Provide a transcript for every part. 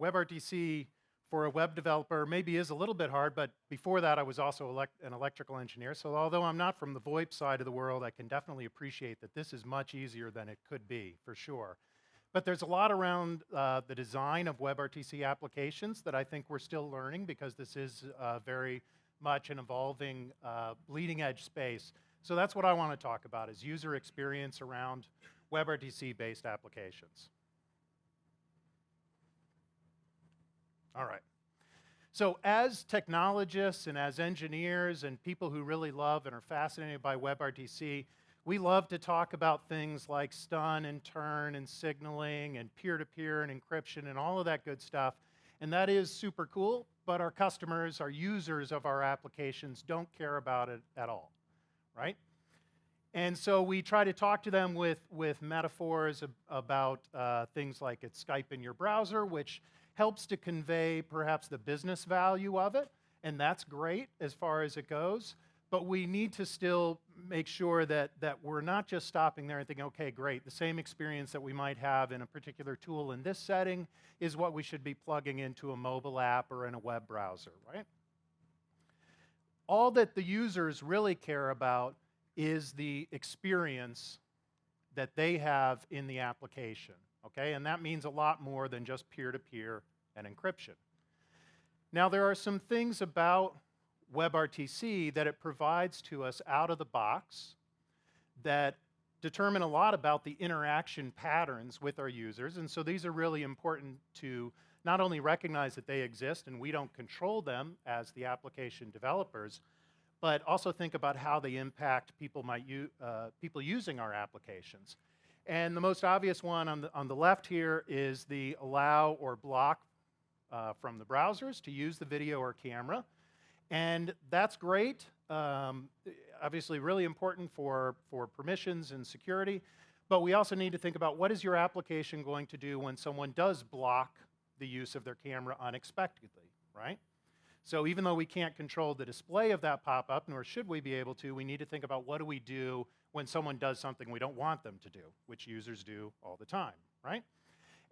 WebRTC for a web developer maybe is a little bit hard, but before that I was also elect an electrical engineer. So although I'm not from the VoIP side of the world, I can definitely appreciate that this is much easier than it could be, for sure. But there's a lot around uh, the design of WebRTC applications that I think we're still learning because this is uh, very much an evolving uh, bleeding edge space. So that's what I want to talk about is user experience around WebRTC based applications. All right. So as technologists and as engineers and people who really love and are fascinated by WebRTC, we love to talk about things like STUN and TURN and signaling and peer-to-peer -peer and encryption and all of that good stuff. And that is super cool, but our customers, our users of our applications don't care about it at all, right? And so we try to talk to them with, with metaphors ab about uh, things like it's Skype in your browser, which helps to convey perhaps the business value of it, and that's great as far as it goes. But we need to still make sure that, that we're not just stopping there and thinking, okay, great, the same experience that we might have in a particular tool in this setting is what we should be plugging into a mobile app or in a web browser, right? All that the users really care about is the experience that they have in the application, okay? And that means a lot more than just peer-to-peer -peer and encryption. Now, there are some things about WebRTC that it provides to us out of the box that determine a lot about the interaction patterns with our users. And so these are really important to not only recognize that they exist and we don't control them as the application developers, but also think about how they impact people, might uh, people using our applications. And the most obvious one on the, on the left here is the allow or block uh, from the browsers to use the video or camera. And that's great. Um, obviously really important for, for permissions and security. But we also need to think about what is your application going to do when someone does block the use of their camera unexpectedly, right? So even though we can't control the display of that pop-up, nor should we be able to, we need to think about what do we do when someone does something we don't want them to do, which users do all the time, right?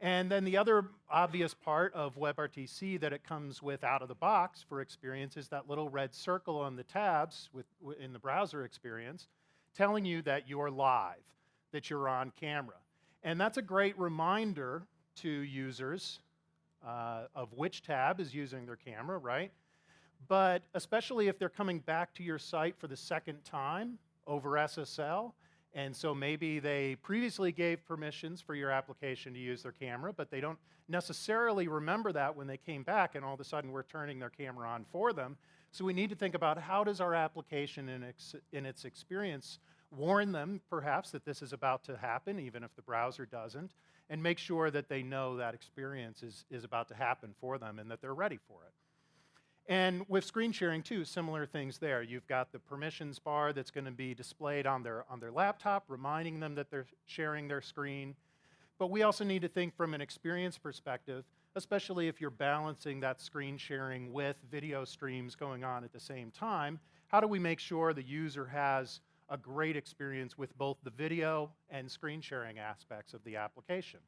And then the other obvious part of WebRTC that it comes with out of the box for experience is that little red circle on the tabs with, in the browser experience telling you that you're live, that you're on camera. And that's a great reminder to users uh, of which tab is using their camera, right? But especially if they're coming back to your site for the second time over SSL, and so maybe they previously gave permissions for your application to use their camera, but they don't necessarily remember that when they came back and all of a sudden we're turning their camera on for them. So we need to think about how does our application in, ex in its experience warn them perhaps that this is about to happen, even if the browser doesn't, and make sure that they know that experience is, is about to happen for them and that they're ready for it. And with screen sharing too, similar things there. You've got the permissions bar that's going to be displayed on their, on their laptop, reminding them that they're sharing their screen. But we also need to think from an experience perspective, especially if you're balancing that screen sharing with video streams going on at the same time. How do we make sure the user has a great experience with both the video and screen sharing aspects of the application.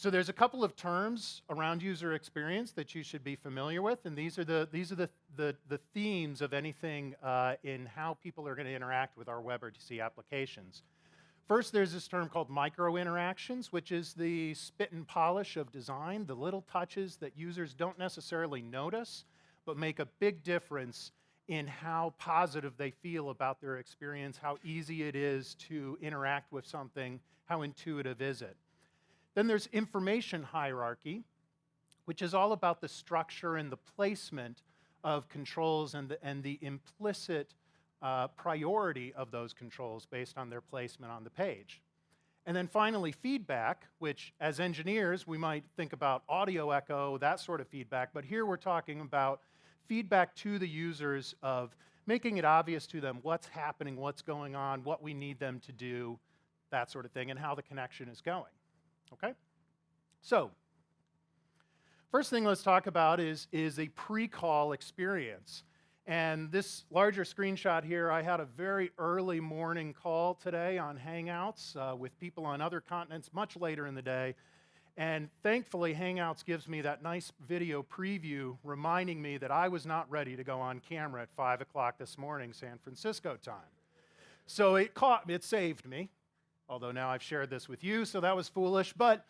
So there's a couple of terms around user experience that you should be familiar with, and these are the, these are the, the, the themes of anything uh, in how people are going to interact with our WebRTC applications. First, there's this term called micro-interactions, which is the spit and polish of design, the little touches that users don't necessarily notice, but make a big difference in how positive they feel about their experience, how easy it is to interact with something, how intuitive is it. Then there's information hierarchy, which is all about the structure and the placement of controls and the, and the implicit uh, priority of those controls based on their placement on the page. And then finally, feedback, which as engineers, we might think about audio echo, that sort of feedback, but here we're talking about feedback to the users of making it obvious to them what's happening, what's going on, what we need them to do, that sort of thing, and how the connection is going. Okay? So, first thing let's talk about is, is a pre-call experience. And this larger screenshot here, I had a very early morning call today on Hangouts uh, with people on other continents much later in the day. And thankfully, Hangouts gives me that nice video preview reminding me that I was not ready to go on camera at 5 o'clock this morning, San Francisco time. So it caught me, it saved me, although now I've shared this with you, so that was foolish. But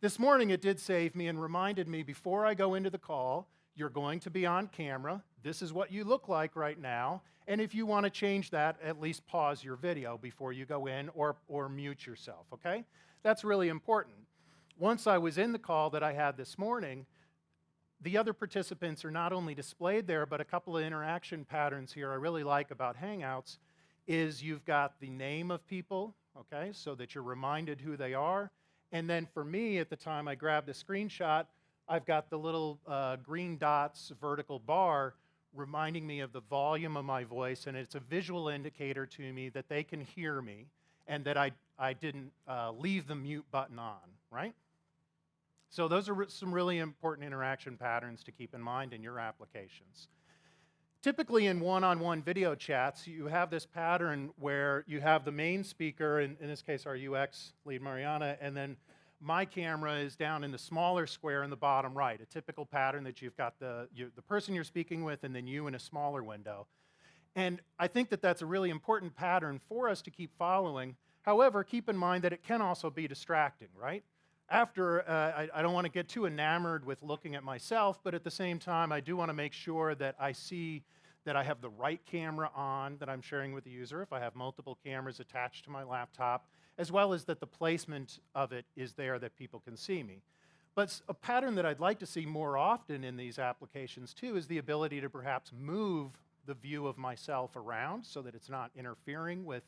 this morning it did save me and reminded me before I go into the call, you're going to be on camera. This is what you look like right now. And if you want to change that, at least pause your video before you go in or, or mute yourself, okay? That's really important. Once I was in the call that I had this morning, the other participants are not only displayed there, but a couple of interaction patterns here I really like about Hangouts is you've got the name of people, okay, so that you're reminded who they are. And then for me, at the time I grabbed the screenshot, I've got the little uh, green dots vertical bar reminding me of the volume of my voice, and it's a visual indicator to me that they can hear me and that I, I didn't uh, leave the mute button on, right? So those are some really important interaction patterns to keep in mind in your applications. Typically in one-on-one -on -one video chats, you have this pattern where you have the main speaker, in, in this case our UX lead Mariana, and then my camera is down in the smaller square in the bottom right, a typical pattern that you've got the, you, the person you're speaking with and then you in a smaller window. And I think that that's a really important pattern for us to keep following. However, keep in mind that it can also be distracting, right? After, uh, I, I don't want to get too enamored with looking at myself, but at the same time, I do want to make sure that I see that I have the right camera on that I'm sharing with the user, if I have multiple cameras attached to my laptop, as well as that the placement of it is there that people can see me. But a pattern that I'd like to see more often in these applications too is the ability to perhaps move the view of myself around so that it's not interfering with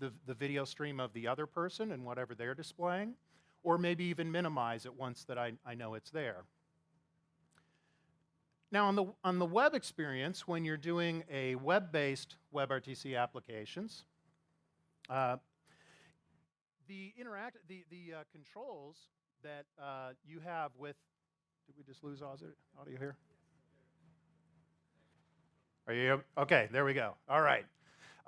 the, the video stream of the other person and whatever they're displaying, or maybe even minimize it once that I, I know it's there. Now, on the, on the web experience, when you're doing a web-based WebRTC applications, uh, the interact the the uh, controls that uh, you have with did we just lose audio here? Are you okay? There we go. All right.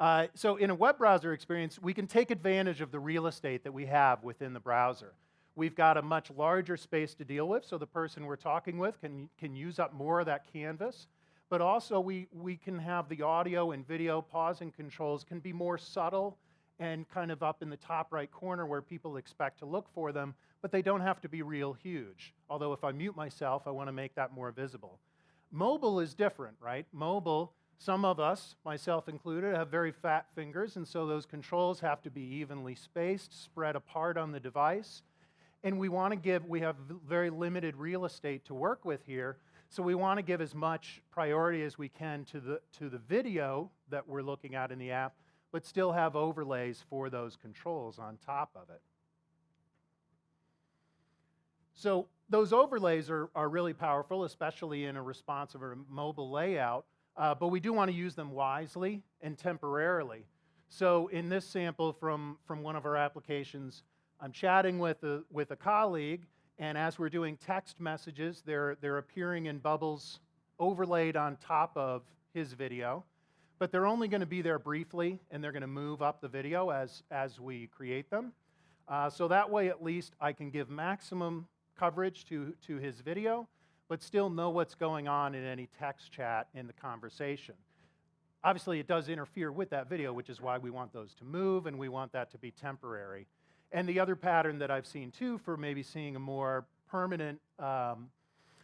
Uh, so in a web browser experience, we can take advantage of the real estate that we have within the browser. We've got a much larger space to deal with, so the person we're talking with can, can use up more of that canvas. But also, we, we can have the audio and video pausing controls can be more subtle and kind of up in the top right corner where people expect to look for them, but they don't have to be real huge. Although if I mute myself, I want to make that more visible. Mobile is different, right? Mobile, some of us, myself included, have very fat fingers, and so those controls have to be evenly spaced, spread apart on the device. And we want to give, we have very limited real estate to work with here, so we want to give as much priority as we can to the, to the video that we're looking at in the app, but still have overlays for those controls on top of it. So those overlays are, are really powerful, especially in a responsive or mobile layout, uh, but we do want to use them wisely and temporarily. So in this sample from, from one of our applications, I'm chatting with a, with a colleague, and as we're doing text messages, they're, they're appearing in bubbles overlaid on top of his video but they're only going to be there briefly, and they're going to move up the video as, as we create them. Uh, so that way, at least, I can give maximum coverage to, to his video, but still know what's going on in any text chat in the conversation. Obviously, it does interfere with that video, which is why we want those to move, and we want that to be temporary. And the other pattern that I've seen, too, for maybe seeing a more permanent um,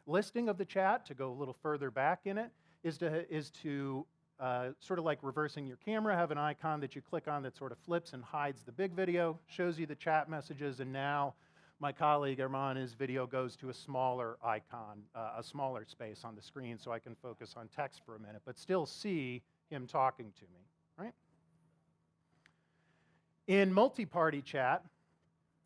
listing of the chat, to go a little further back in it, is to, is to uh, sort of like reversing your camera, have an icon that you click on that sort of flips and hides the big video, shows you the chat messages, and now my colleague Arman's video goes to a smaller icon, uh, a smaller space on the screen so I can focus on text for a minute, but still see him talking to me, right? In multi-party chat,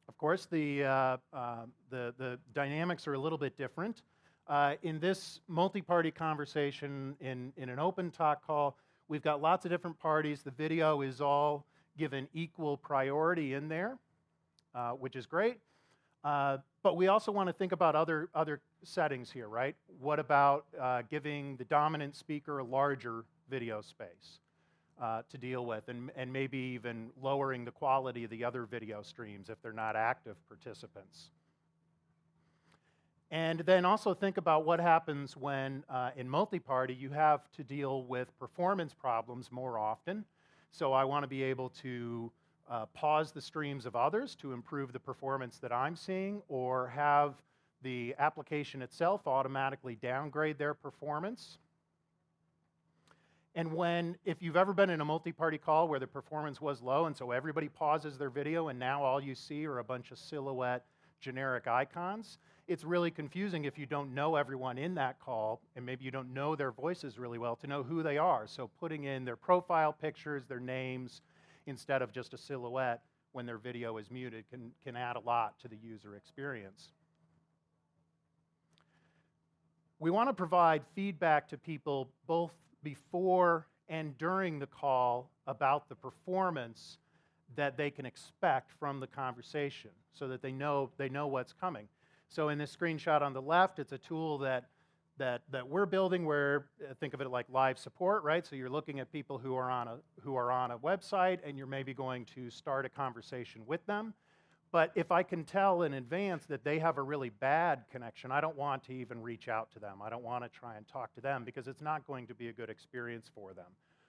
of course, the, uh, uh, the, the dynamics are a little bit different. Uh, in this multi-party conversation in, in an OpenTok call, we've got lots of different parties. The video is all given equal priority in there, uh, which is great. Uh, but we also want to think about other, other settings here, right? What about uh, giving the dominant speaker a larger video space uh, to deal with, and, and maybe even lowering the quality of the other video streams if they're not active participants. And then also think about what happens when uh, in multi-party you have to deal with performance problems more often. So I want to be able to uh, pause the streams of others to improve the performance that I'm seeing or have the application itself automatically downgrade their performance. And when, if you've ever been in a multi-party call where the performance was low and so everybody pauses their video and now all you see are a bunch of silhouette generic icons, it's really confusing if you don't know everyone in that call and maybe you don't know their voices really well to know who they are. So putting in their profile pictures, their names, instead of just a silhouette when their video is muted can, can add a lot to the user experience. We want to provide feedback to people both before and during the call about the performance that they can expect from the conversation so that they know, they know what's coming. So in this screenshot on the left, it's a tool that, that, that we're building where, uh, think of it like live support, right? So you're looking at people who are, on a, who are on a website and you're maybe going to start a conversation with them. But if I can tell in advance that they have a really bad connection, I don't want to even reach out to them. I don't want to try and talk to them because it's not going to be a good experience for them.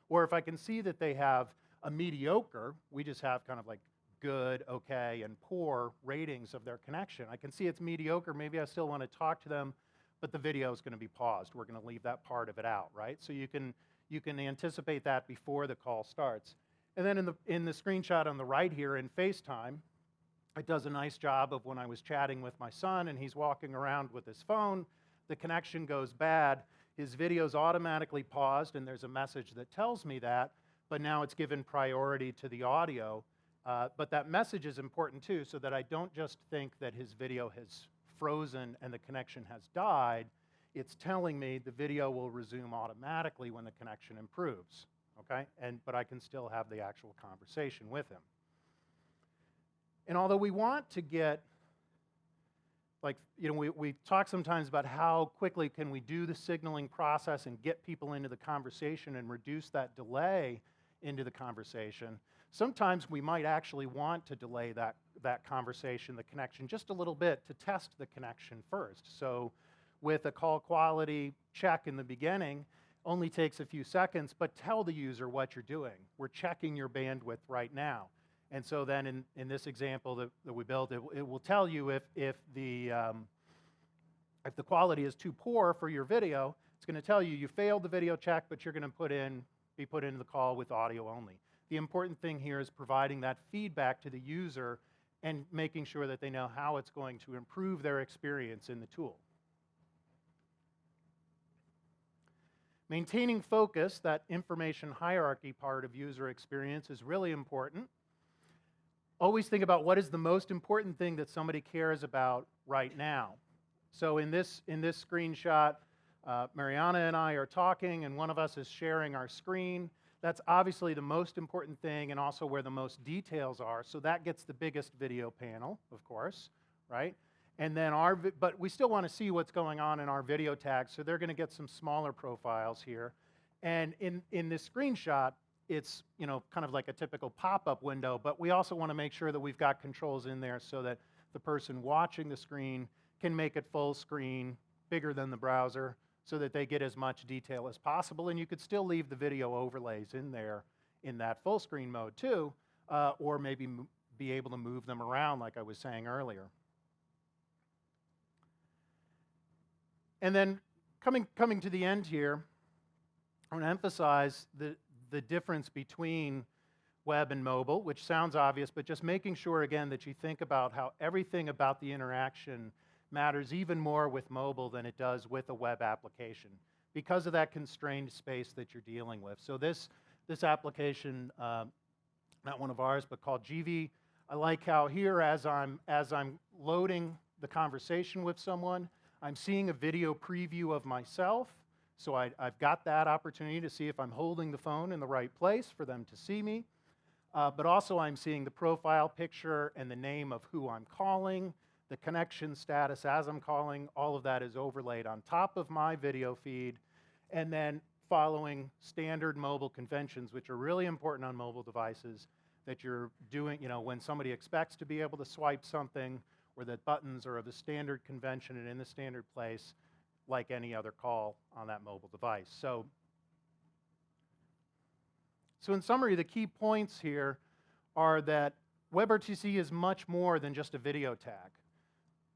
Or if I can see that they have a mediocre, we just have kind of like good, okay, and poor ratings of their connection. I can see it's mediocre. Maybe I still want to talk to them, but the video is going to be paused. We're going to leave that part of it out, right? So you can, you can anticipate that before the call starts. And then in the, in the screenshot on the right here in FaceTime, it does a nice job of when I was chatting with my son and he's walking around with his phone, the connection goes bad, his video's automatically paused and there's a message that tells me that, but now it's given priority to the audio uh, but that message is important too, so that I don't just think that his video has frozen and the connection has died. It's telling me the video will resume automatically when the connection improves, okay? And, but I can still have the actual conversation with him. And although we want to get, like, you know, we, we talk sometimes about how quickly can we do the signaling process and get people into the conversation and reduce that delay into the conversation. Sometimes we might actually want to delay that, that conversation, the connection, just a little bit to test the connection first. So with a call quality check in the beginning, only takes a few seconds, but tell the user what you're doing. We're checking your bandwidth right now. And so then in, in this example that, that we built, it, it will tell you if, if, the, um, if the quality is too poor for your video, it's going to tell you you failed the video check, but you're going to put in, be put into the call with audio only. The important thing here is providing that feedback to the user and making sure that they know how it's going to improve their experience in the tool. Maintaining focus, that information hierarchy part of user experience is really important. Always think about what is the most important thing that somebody cares about right now. So in this, in this screenshot, uh, Mariana and I are talking and one of us is sharing our screen that's obviously the most important thing and also where the most details are. So that gets the biggest video panel, of course, right? And then our, but we still want to see what's going on in our video tags, so they're going to get some smaller profiles here. And in, in this screenshot, it's you know kind of like a typical pop-up window, but we also want to make sure that we've got controls in there so that the person watching the screen can make it full screen, bigger than the browser, so that they get as much detail as possible. And you could still leave the video overlays in there in that full screen mode too, uh, or maybe be able to move them around like I was saying earlier. And then coming, coming to the end here, I want to emphasize the, the difference between web and mobile, which sounds obvious, but just making sure again that you think about how everything about the interaction matters even more with mobile than it does with a web application because of that constrained space that you're dealing with. So this, this application, uh, not one of ours, but called GV, I like how here as I'm, as I'm loading the conversation with someone, I'm seeing a video preview of myself. So I, have got that opportunity to see if I'm holding the phone in the right place for them to see me. Uh, but also I'm seeing the profile picture and the name of who I'm calling, the connection status as I'm calling, all of that is overlaid on top of my video feed. And then following standard mobile conventions, which are really important on mobile devices, that you're doing, you know, when somebody expects to be able to swipe something, or that buttons are of the standard convention and in the standard place, like any other call on that mobile device. So, so in summary, the key points here are that WebRTC is much more than just a video tag.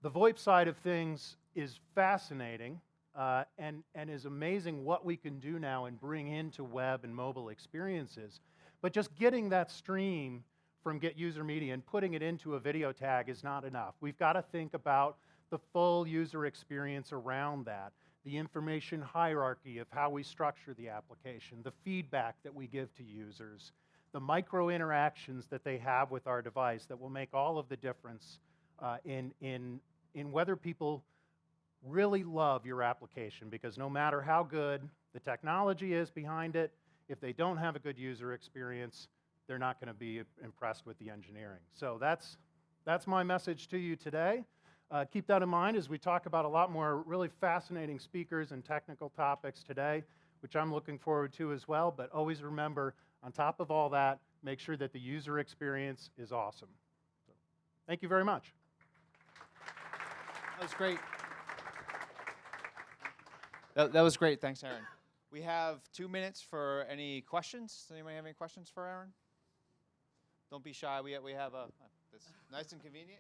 The VoIP side of things is fascinating uh, and, and is amazing what we can do now and bring into web and mobile experiences. But just getting that stream from getUserMedia and putting it into a video tag is not enough. We've got to think about the full user experience around that, the information hierarchy of how we structure the application, the feedback that we give to users, the micro interactions that they have with our device that will make all of the difference uh, in, in, in whether people really love your application because no matter how good the technology is behind it, if they don't have a good user experience, they're not going to be impressed with the engineering. So that's, that's my message to you today. Uh, keep that in mind as we talk about a lot more really fascinating speakers and technical topics today, which I'm looking forward to as well. But always remember, on top of all that, make sure that the user experience is awesome. So, thank you very much. That was great. That, that was great. Thanks, Aaron. We have two minutes for any questions. Does anybody have any questions for Aaron? Don't be shy. We, we have a, nice and convenient.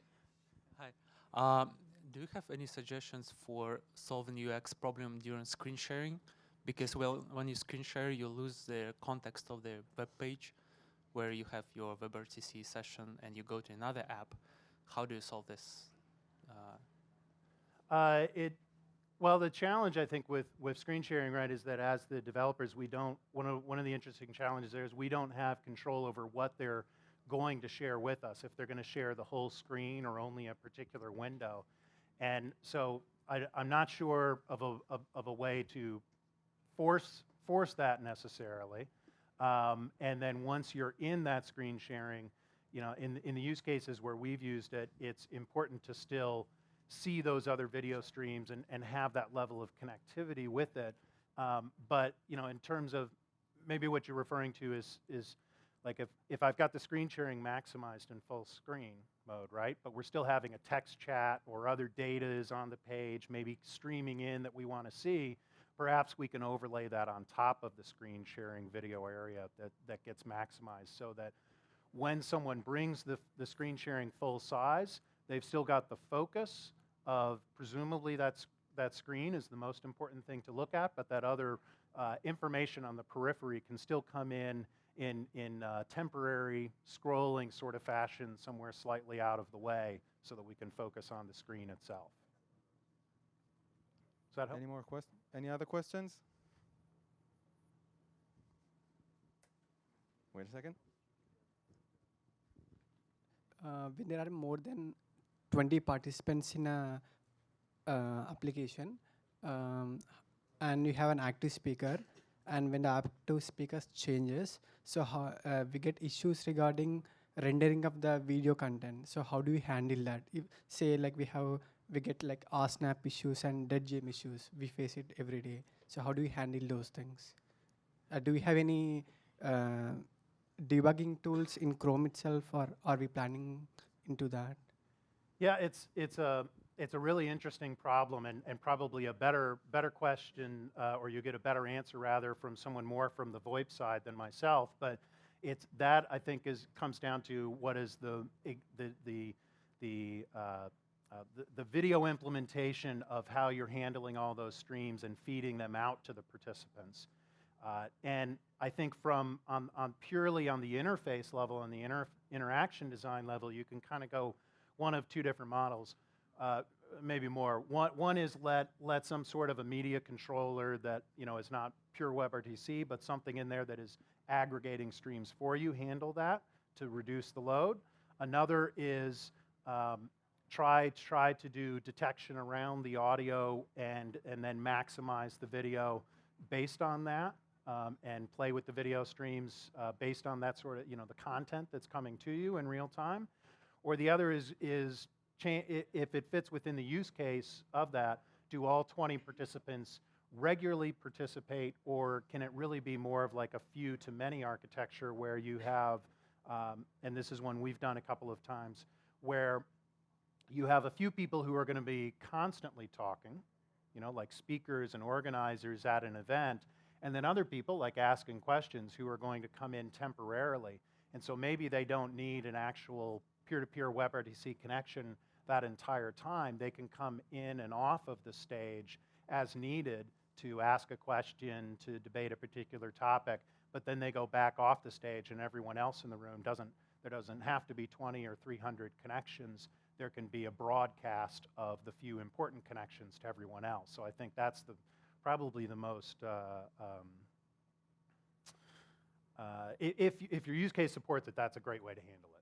Hi. Um, do you have any suggestions for solving UX problem during screen sharing? Because well, when you screen share, you lose the context of the web page where you have your WebRTC session and you go to another app. How do you solve this? Uh, it well, the challenge I think with, with screen sharing, right, is that as the developers, we don't, one of, one of the interesting challenges there is we don't have control over what they're going to share with us, if they're going to share the whole screen or only a particular window. And so I, am not sure of a, of, of, a way to force, force that necessarily. Um, and then once you're in that screen sharing, you know, in, in the use cases where we've used it, it's important to still see those other video streams and, and have that level of connectivity with it. Um, but, you know, in terms of maybe what you're referring to is, is like if, if I've got the screen sharing maximized in full screen mode, right? But we're still having a text chat or other data is on the page, maybe streaming in that we want to see, perhaps we can overlay that on top of the screen sharing video area that, that gets maximized so that when someone brings the, the screen sharing full size, they've still got the focus of presumably that's, that screen is the most important thing to look at, but that other uh, information on the periphery can still come in in, in uh, temporary scrolling sort of fashion somewhere slightly out of the way so that we can focus on the screen itself. Does that help? Any more questions? Any other questions? Wait a second. Uh, when there are more than 20 participants in a uh, application um, and you have an active speaker and when the active speaker changes so how, uh, we get issues regarding rendering of the video content. So how do we handle that? If say like we have we get like RSnap issues and dead gem issues. We face it every day. So how do we handle those things? Uh, do we have any uh, debugging tools in Chrome itself, or are we planning into that? Yeah, it's it's a it's a really interesting problem and, and probably a better better question, uh, or you get a better answer rather from someone more from the VoIP side than myself. But it's that I think is comes down to what is the the the the, uh, uh, the, the video implementation of how you're handling all those streams and feeding them out to the participants. Uh, and I think from on, on purely on the interface level and the inter interaction design level, you can kind of go one of two different models uh, maybe more. One, one is let, let some sort of a media controller that you know is not pure WebRTC, but something in there that is aggregating streams for you, handle that to reduce the load. Another is um, try, try to do detection around the audio and, and then maximize the video based on that um, and play with the video streams uh, based on that sort of, you know, the content that's coming to you in real time. Or the other is, is if it fits within the use case of that, do all 20 participants regularly participate, or can it really be more of like a few to many architecture where you have, um, and this is one we've done a couple of times, where you have a few people who are going to be constantly talking, you know, like speakers and organizers at an event, and then other people, like asking questions, who are going to come in temporarily. And so maybe they don't need an actual peer-to-peer WebRTC connection that entire time. They can come in and off of the stage as needed to ask a question, to debate a particular topic, but then they go back off the stage and everyone else in the room doesn't, there doesn't have to be 20 or 300 connections. There can be a broadcast of the few important connections to everyone else. So I think that's the, probably the most, uh, um, uh, if, if your use case supports it, that's a great way to handle it.